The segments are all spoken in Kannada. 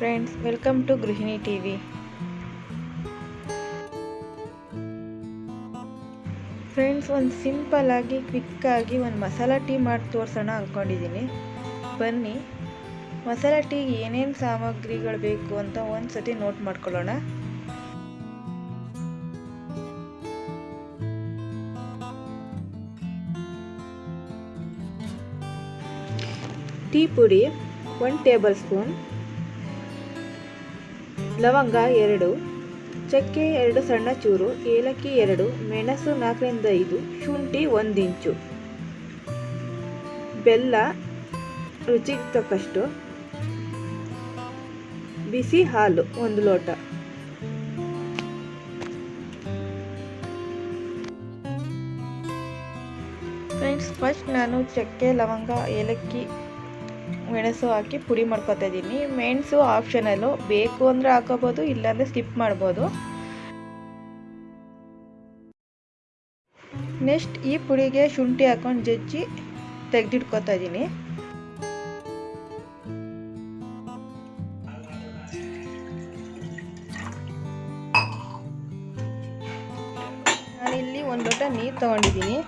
Friends welcome to Gruhini T V friends ಒಂದು ಸಿಂಪಲ್ಲಾಗಿ ಕ್ವಿಕ್ಕಾಗಿ ಒಂದು ಮಸಾಲ ಟೀ ಮಾಡಿ ತೋರಿಸೋಣ ಅಂದ್ಕೊಂಡಿದ್ದೀನಿ ಬನ್ನಿ, ಮಸಾಲ ಟೀಗೆ ಏನೇನು ಸಾಮಗ್ರಿಗಳು ಬೇಕು ಅಂತ ಒಂದು ಸತಿ ನೋಟ್ ಮಾಡ್ಕೊಳ್ಳೋಣ. ಟೀ ಪುಡಿ ಒನ್ ಟೇಬಲ್ ಸ್ಪೂನ್. ಲವಂಗ ಎರಡು ಚಕ್ಕೆ ಎರಡು ಸಣ್ಣ ಚೂರು ಏಲಕ್ಕಿ ಎರಡು ಮೆಣಸು ನಾಲ್ಕರಿಂದ ಐದು ಶುಂಠಿ ಒಂದು ಇಂಚು ಬೆಲ್ಲ ರುಚಿಗೆ ತಕ್ಕಷ್ಟು ಬಿಸಿ ಹಾಲು ಒಂದು ಲೋಟ ಫ್ರೆಂಡ್ಸ್ ಫಸ್ಟ್ ನಾನು ಚಕ್ಕೆ ಲವಂಗ ಏಲಕ್ಕಿ ಮೆಣಸು ಹಾಕಿ ಪುಡಿ ಮಾಡ್ಕೊತಾ ಇದ್ದೀನಿ. ಮೆಣಸು ಆಪ್ಷನಲ್ಲು ಬೇಕು ಅಂದರೆ ಹಾಕೋಬೋದು, ಇಲ್ಲಾಂದರೆ ಸ್ಕಿಪ್ ಮಾಡ್ಬೋದು. ನೆಕ್ಸ್ಟ್ ಈ ಪುಡಿಗೆ ಶುಂಠಿ ಹಾಕೊಂಡು ಜಜ್ಜಿ ತೆಗೆದಿಟ್ಕೊತಾ ಇದ್ದೀನಿ. ನಾನಿಲ್ಲಿ ಒಂದು ಲೋಟ ನೀರು ತಗೊಂಡಿದ್ದೀನಿ.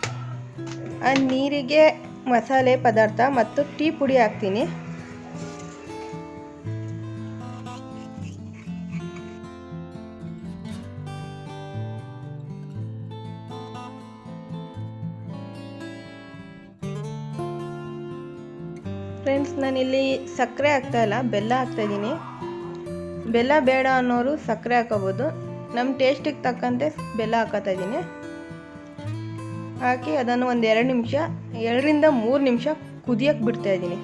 ಆ ನೀರಿಗೆ ಮಸಾಲೆ ಪದಾರ್ಥ ಮತ್ತು ಟೀ ಪುಡಿ ಹಾಕ್ತೀನಿ. ಫ್ರೆಂಡ್ಸ್, ನಾನಿಲ್ಲಿ ಸಕ್ಕರೆ ಹಾಕ್ತಾ ಇಲ್ಲ, ಬೆಲ್ಲ ಹಾಕ್ತಾ ಇದ್ದೀನಿ. ಬೆಲ್ಲ ಬೇಡ ಅನ್ನೋರು ಸಕ್ಕರೆ ಹಾಕೋಬೋದು ನಮ್ಮ ಟೇಸ್ಟಿಗೆ ತಕ್ಕಂತೆ ಬೆಲ್ಲ ಹಾಕೋತಾ ಇದ್ದೀನಿ. ಹಾಕಿ ಅದನ್ನು ಒಂದು ಎರಡು ನಿಮಿಷ, ಎರಡರಿಂದ ಮೂರು ನಿಮಿಷ ಕುದಿಯಕ್ಕೆ ಬಿಡ್ತಾ ಇದ್ದೀನಿ.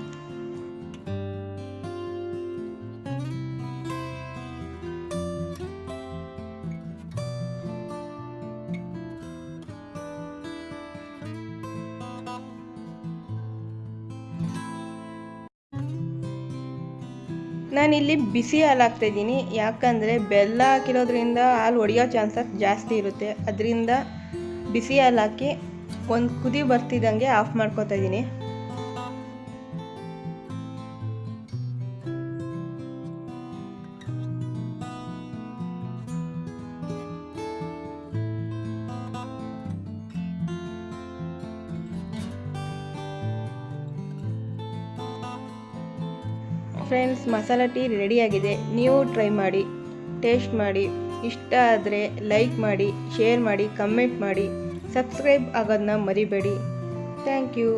ನಾನಿಲ್ಲಿ ಬಿಸಿ ಹಾಲು ಹಾಕ್ತಾ ಇದ್ದೀನಿ. ಯಾಕಂದರೆ ಬೆಲ್ಲ ಹಾಕಿರೋದ್ರಿಂದ ಹಾಲು ಒಡೆಯೋ ಚಾನ್ಸಸ್ ಜಾಸ್ತಿ ಇರುತ್ತೆ. ಅದರಿಂದ ಬಿಸಿ ಹಾಲು ಹಾಕಿ ಒಂದು ಕುದಿ ಬರ್ತಿದ್ದಂಗೆ ಆಫ್ ಮಾಡ್ಕೋತಾ ಇದ್ದೀನಿ ಫ್ರೆಂಡ್ಸ್, ಮಸಾಲ ಟೀ ರೆಡಿಯಾಗಿದೆ. ನೀವು ಟ್ರೈ ಮಾಡಿ, ಟೇಸ್ಟ್ ಮಾಡಿ. ಇಷ್ಟ ಆದರೆ ಲೈಕ್ ಮಾಡಿ, ಶೇರ್ ಮಾಡಿ, ಕಮೆಂಟ್ ಮಾಡಿ. ಸಬ್ಸ್ಕ್ರೈಬ್ ಆಗೋದನ್ನ ಮರಿಬೇಡಿ ಥ್ಯಾಂಕ್ ಯು.